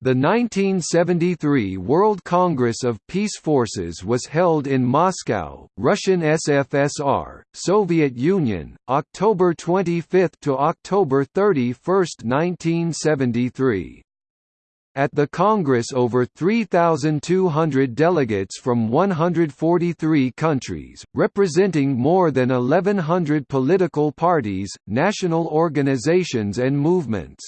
The 1973 World Congress of Peace Forces was held in Moscow, Russian SFSR, Soviet Union, October 25 to October 31, 1973. At the Congress over 3,200 delegates from 143 countries, representing more than 1,100 political parties, national organizations and movements.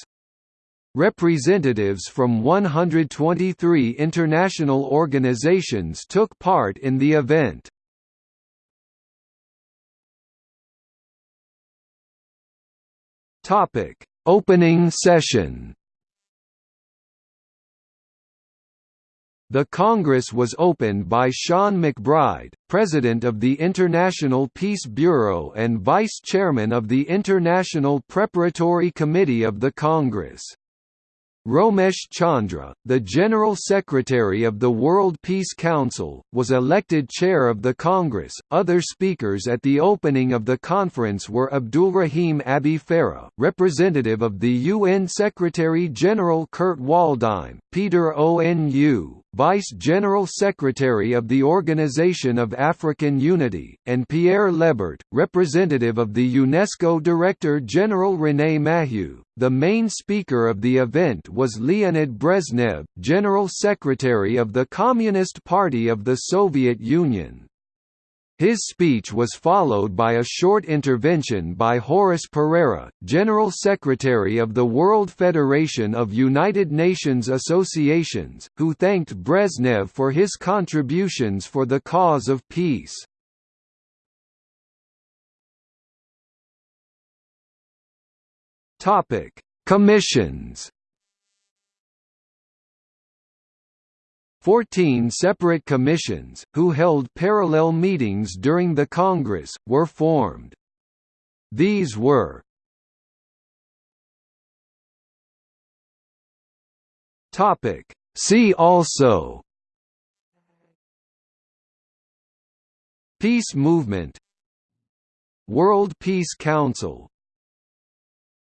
Representatives from 123 international organizations took part in the event. Topic: Opening session. The Congress was opened by Sean MacBride, President of the International Peace Bureau and Vice Chairman of the International Preparatory Committee of the Congress. Romesh Chandra, the General Secretary of the World Peace Council, was elected chair of the Congress. Other speakers at the opening of the conference were Abdulrahim Abby Farah, representative of the UN Secretary General Kurt Waldheim, Peter Onu, Vice General Secretary of the Organization of African Unity, and Pierre Lebert, representative of the UNESCO Director General René Maheu. The main speaker of the event was Leonid Brezhnev, General Secretary of the Communist Party of the Soviet Union. His speech was followed by a short intervention by Horace Pereira, General Secretary of the World Federation of United Nations Associations, who thanked Brezhnev for his contributions for the cause of peace. Commissions. Fourteen separate commissions, who held parallel meetings during the Congress, were formed. These were See also Peace movement World Peace Council